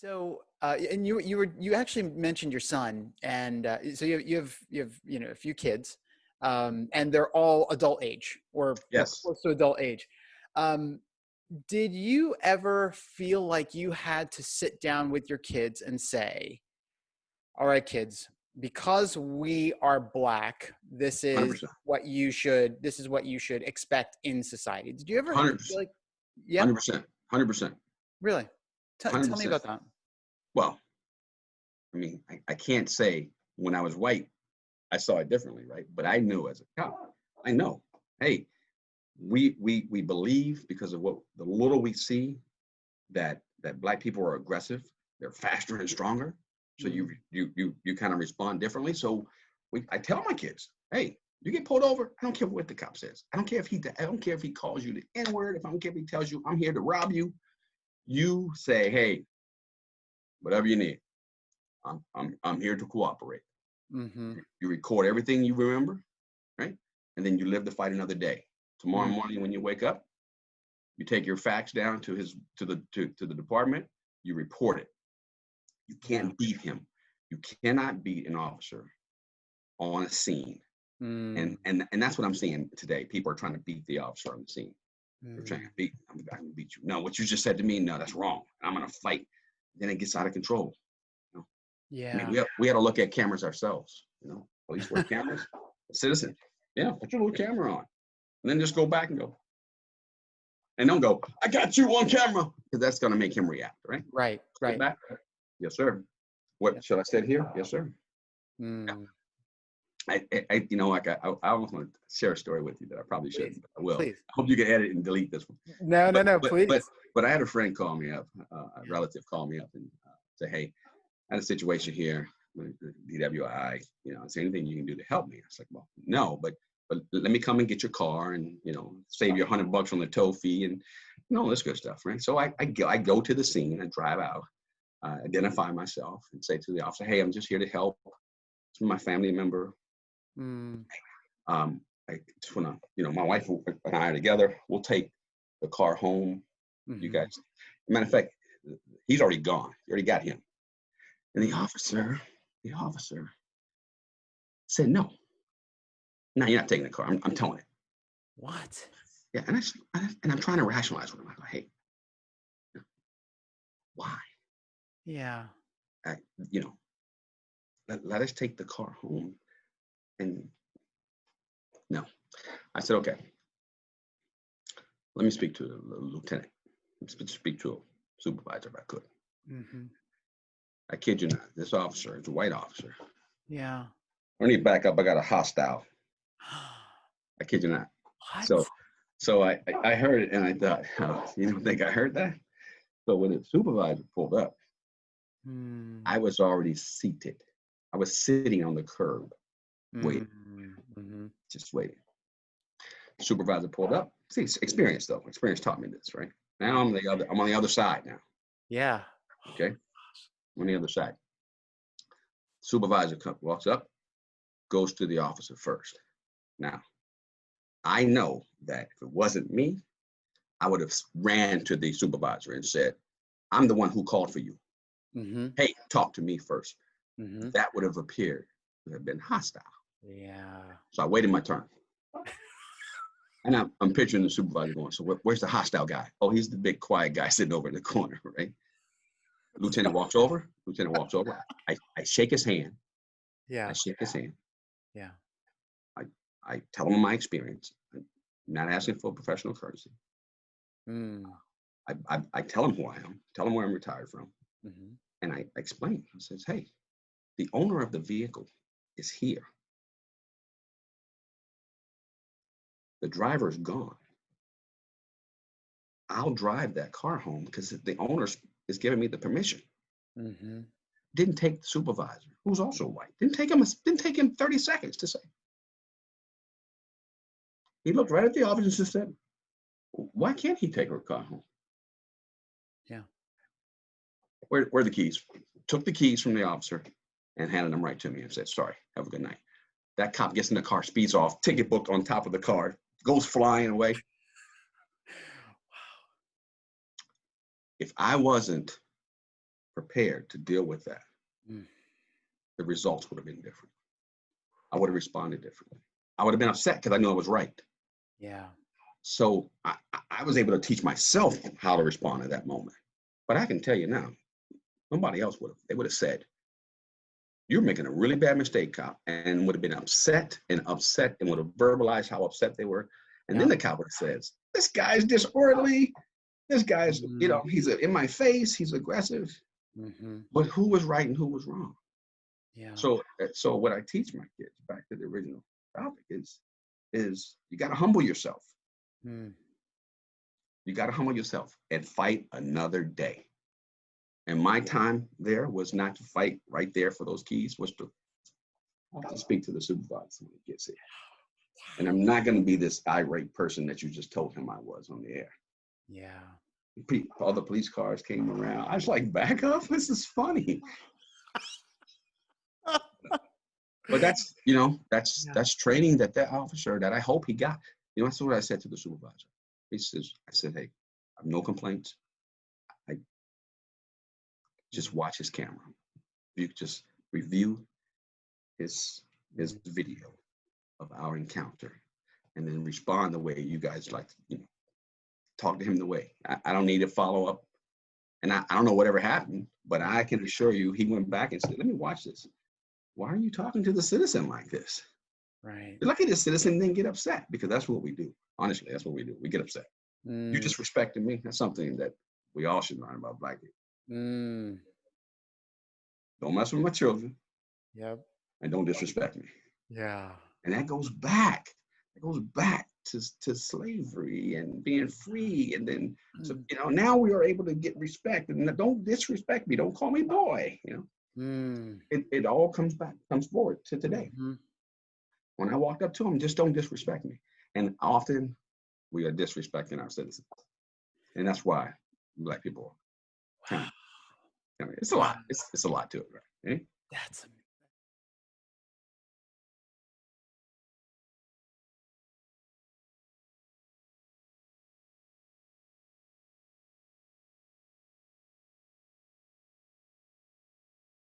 So, uh, and you you were you actually mentioned your son, and uh, so you you have you have you know a few kids, um, and they're all adult age or Yes. close to adult age. Um, did you ever feel like you had to sit down with your kids and say, "All right, kids, because we are black, this is 100%. what you should this is what you should expect in society." Did you ever 100%. feel like, yeah, 100%. 100%. really? Tell tell me about that. Well, I mean, I, I can't say when I was white, I saw it differently, right? But I knew as a cop, I know, hey, we we we believe because of what the little we see that that black people are aggressive, they're faster and stronger. So you mm-hmm. you you you kind of respond differently. So we I tell my kids, hey, you get pulled over, I don't care what the cop says. I don't care if he I don't care if he calls you the N-word, if I don't care if he tells you I'm here to rob you. You say, hey, whatever you need. I'm I'm I'm here to cooperate. Mm-hmm. You record everything you remember, right? And then you live to fight another day. Tomorrow Mhm. morning when you wake up, you take your facts down to his to the to, to the department, you report it. You can't beat him. You cannot beat an officer on a scene. Mm, And and and that's what I'm seeing today. People are trying to beat the officer on the scene. They're trying mm, to beat, I'm going to beat you. No, what you just said to me, no, that's wrong. I'm gonna fight. Then it gets out of control. I mean, yeah. we have, we had to look at cameras ourselves. You know, police wear cameras. Citizen, yeah, put your little camera on, and then just go back and go, and don't go. I got you on camera because that's gonna make him react, right? Right. Right. Back. Yes, sir. What should I say here? Yes, sir. Mm, I, I, I you know, like I, I almost want to share a story with you that I probably shouldn't. but I will. please. I hope you can edit and delete this one. No, no, But- no. but- Please. But, but I had a friend call me up, uh, a relative call me up and uh, say, hey, I had a situation here DWI. You know, is there anything you can do to help me? I was like, well, no, but but let me come and get your car and you know save you a hundred bucks on the tow fee and you know all this good stuff, right? So I I go, I go to the scene, I drive out, uh, identify myself, and say to the officer, hey, I'm just here to help. It's my family member. Mm, Um, I just wanna, you know, my wife and I are together. We'll take the car home you mhm. guys. Matter of fact, he's already gone. You already got him. And the officer, the officer said, no. No, you're not taking the car. I'm, I'm telling it. What? Yeah, and I, s- and I- and I'm trying to rationalize with him. I go, hey, why? Yeah. I, you know, let, let us take the car home. And no, I said, okay. Let me speak to the lieutenant. Let's speak to a supervisor if I could. hmm I kid you not. This officer is a white officer. Yeah. I need to back up. I got a hostile. I kid you not. what? So, so I, I I heard it and I thought, oh, you don't think I heard that? So when the supervisor pulled up, Mm, I was already seated. I was sitting on the curb, wait. mm, mhm. just wait. Supervisor pulled up. See, it's experience though. Experience taught me this, right? Now I'm the other. I'm on the other side now. Yeah. Okay, I'm on the other side. Supervisor comes, walks up, goes to the officer first. Now, I know that if it wasn't me, I would have ran to the supervisor and said, "I'm the one who called for you. hmm Hey, talk to me first. hmm That would have appeared to have been hostile. Yeah. So I waited my turn. And I'm, I'm picturing the supervisor going, so where- where's the hostile guy? Oh, he's the big quiet guy sitting over in the corner, right? Lieutenant walks over. Lieutenant walks over. I, I shake his hand. Yeah. I shake his hand. Yeah. I I tell him my experience. I'm not asking for professional courtesy. Mm, I, I, I tell him who I am, tell him where I'm retired from, mhm. and I explain. I says, hey, the owner of the vehicle is here. The driver's gone. I'll drive that car home because the owner is giving me the permission. Mhm. Didn't take the supervisor, who's also white. Didn't take him. a- Didn't take him 30 seconds to say. He looked right at the officer and just said, "Why can't he take her car home?" Yeah. Where, where are the keys? Took the keys from the officer and handed them right to me and said, "Sorry, have a good night." That cop gets in the car, speeds off, ticket booked on top of the car, goes flying away. If I wasn't prepared to deal with that, Mm. the results would have been different. I would have responded differently. I would have been upset because I knew I was right. Yeah. So I, I- I was able to teach myself how to respond at that moment. But I can tell you now, nobody else would have. They would have said, You're making a really bad mistake, cop, and would have been upset and upset and would have verbalized how upset they were. And then the cop would have says, This guy's disorderly. This guy's, you know, he's in my face, he's aggressive. hmm But who was right and who was wrong? Yeah. So, uh, so what I teach my kids, back to the original topic, is, is you got to humble yourself. Mm. You got to humble yourself and fight another day. And my time there was not to fight right there for those keys, was to to speak to the supervisor when he gets here. And I'm not going to be this irate person that you just told him I was on the air. Yeah. All the police cars came around. I was like, back up. This is funny. But that's, you know, that's Yeah. that's training that that officer that I hope he got. You know, that's what I said to the supervisor. He says, I said, hey, I have no complaints. Just watch his camera. You could just review his his video of our encounter and then respond the way you guys like to, you know, talk to him the way. I, I don't need to follow up. And I, I don't know whatever happened, but I can assure you he went back and said, let me watch this. Why are you talking to the citizen like this? Right. You're lucky the citizen didn't get upset because that's what we do. Honestly, that's what we do. We get upset. You Mm. disrespected me. That's something that we all should learn about black people. Mm. Don't mess with my children Yep. and don't disrespect me. Yeah. And that goes back. It goes back to, to slavery and being free. And then, so, Mm. you know, now we are able to get respect. And don't disrespect me. Don't call me boy. You know, Mm. it, it all comes back, comes forward to today. Mhm. When I walked up to him, just don't disrespect me. And often we are disrespecting our citizens. And that's why black people, it's a lot. It's, it's a lot to it, right? Eh? That's.